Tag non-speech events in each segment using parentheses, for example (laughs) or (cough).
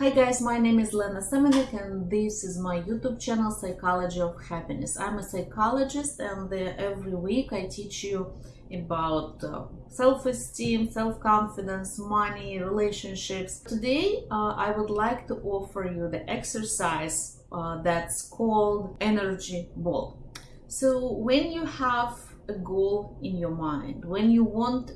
Hi guys, my name is Lena Semenek and this is my YouTube channel Psychology of Happiness. I'm a psychologist and every week I teach you about uh, self-esteem, self-confidence, money, relationships. Today uh, I would like to offer you the exercise uh, that's called energy ball. So when you have a goal in your mind, when you want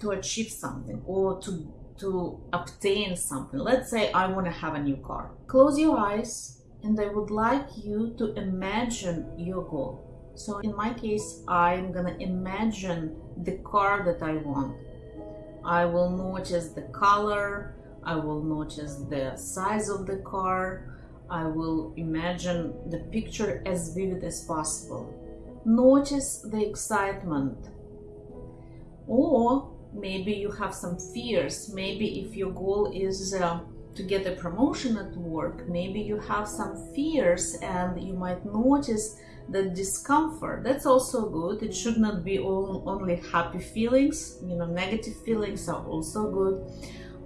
to achieve something or to to obtain something. Let's say I want to have a new car. Close your eyes and I would like you to imagine your goal. So in my case, I'm gonna imagine the car that I want. I will notice the color, I will notice the size of the car, I will imagine the picture as vivid as possible. Notice the excitement. Or maybe you have some fears. Maybe if your goal is uh, to get a promotion at work maybe you have some fears and you might notice the discomfort. That's also good. It should not be all, only happy feelings you know negative feelings are also good.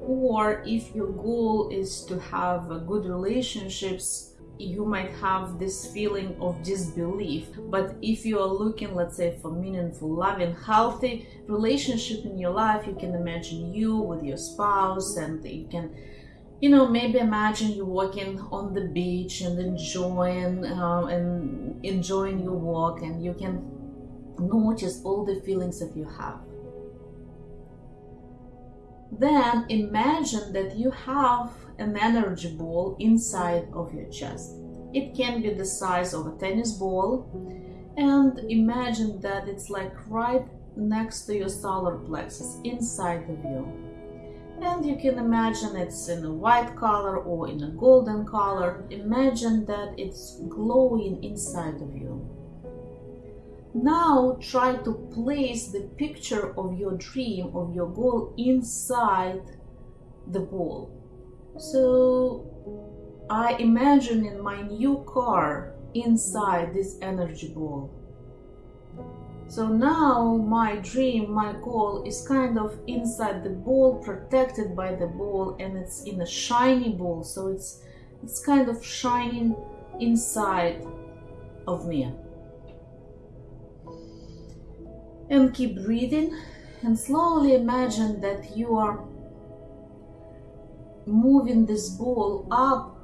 Or if your goal is to have uh, good relationships you might have this feeling of disbelief. But if you are looking let's say for meaningful loving healthy relationship in your life you can imagine you with your spouse and you can you know maybe imagine you walking on the beach and enjoying uh, and enjoying your walk and you can notice all the feelings that you have. Then imagine that you have an energy ball inside of your chest. It can be the size of a tennis ball and imagine that it's like right next to your solar plexus inside of you. And you can imagine it's in a white color or in a golden color. Imagine that it's glowing inside of you. Now try to place the picture of your dream, of your goal inside the ball. So I imagine in my new car inside this energy ball. So now my dream, my goal is kind of inside the ball, protected by the ball, and it's in a shiny ball. So it's it's kind of shining inside of me. And keep breathing and slowly imagine that you are moving this ball up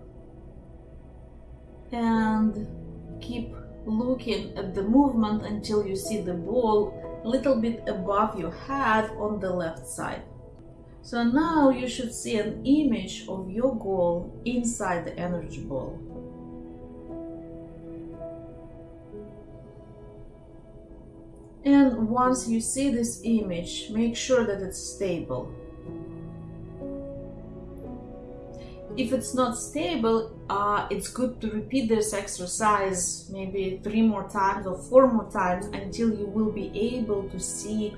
and keep looking at the movement until you see the ball a little bit above your head on the left side. So now you should see an image of your goal inside the energy ball. And once you see this image, make sure that it's stable. If it's not stable, uh, it's good to repeat this exercise maybe three more times or four more times until you will be able to see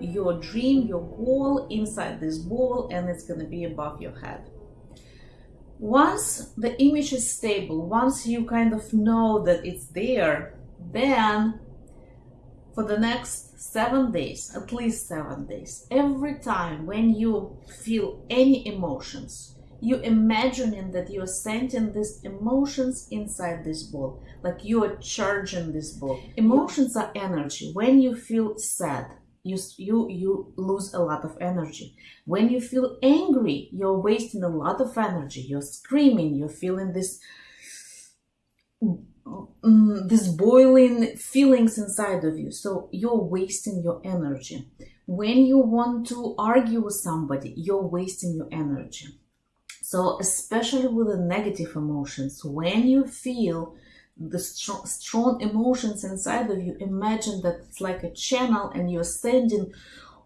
your dream, your goal inside this ball and it's going to be above your head. Once the image is stable, once you kind of know that it's there, then for the next seven days, at least seven days, every time when you feel any emotions, you imagining that you're sending these emotions inside this ball, like you are charging this ball. Emotions are energy. When you feel sad, you, you, you lose a lot of energy. When you feel angry, you're wasting a lot of energy. You're screaming, you're feeling this um, this boiling feelings inside of you. So you're wasting your energy. When you want to argue with somebody, you're wasting your energy. So especially with the negative emotions, when you feel the strong, strong emotions inside of you, imagine that it's like a channel and you're sending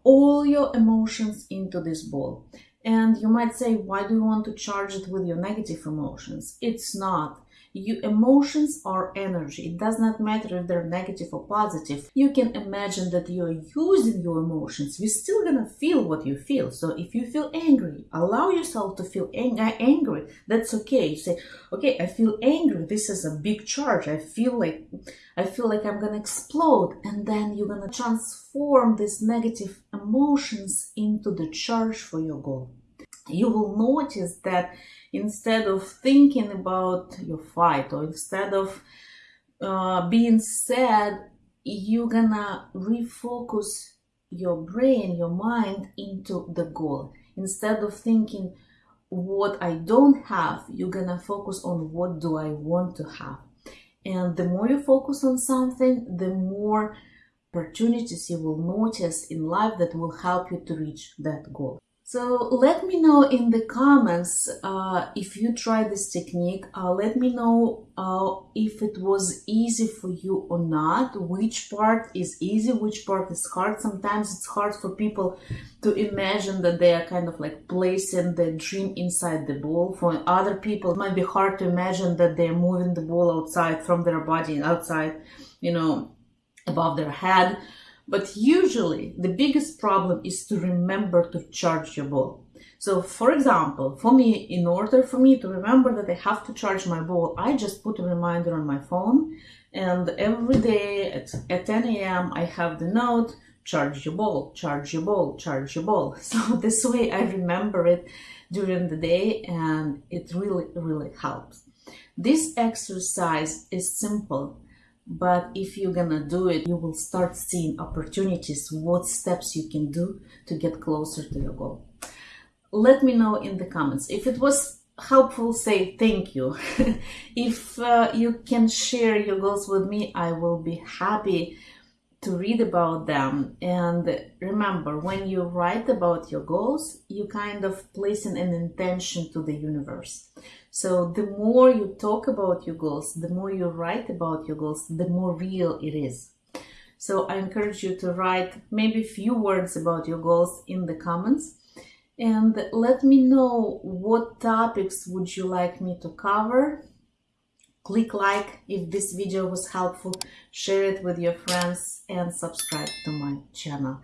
all your emotions into this ball. And you might say, why do you want to charge it with your negative emotions? It's not you, emotions are energy. It does not matter if they're negative or positive. You can imagine that you're using your emotions. You're still gonna feel what you feel. So if you feel angry, allow yourself to feel ang- uh, angry. That's okay. You say, okay, I feel angry. This is a big charge. I feel like I feel like I'm gonna explode. And then you're gonna transform these negative emotions into the charge for your goal. You will notice that instead of thinking about your fight or instead of uh, being sad, you're gonna refocus your brain, your mind into the goal. Instead of thinking what I don't have, you're gonna focus on what do I want to have. And the more you focus on something, the more opportunities you will notice in life that will help you to reach that goal. So let me know in the comments uh, if you try this technique. Uh, let me know uh, if it was easy for you or not, which part is easy, which part is hard. Sometimes it's hard for people to imagine that they are kind of like placing the dream inside the ball. For other people, it might be hard to imagine that they're moving the ball outside from their body, outside, you know, above their head but usually the biggest problem is to remember to charge your ball. So for example, for me, in order for me to remember that I have to charge my ball, I just put a reminder on my phone and every day at, at 10 a.m. I have the note, charge your ball, charge your ball, charge your ball. (laughs) So this way I remember it during the day and it really, really helps. This exercise is simple but if you're gonna do it you will start seeing opportunities what steps you can do to get closer to your goal. Let me know in the comments. If it was helpful say thank you. (laughs) If uh, you can share your goals with me i will be happy to read about them. And remember when you write about your goals you kind of placing an intention to the universe. So the more you talk about your goals the more you write about your goals the more real it is. So i encourage you to write maybe few words about your goals in the comments. And let me know what topics would you like me to cover Click like if this video was helpful, share it with your friends and subscribe to my channel.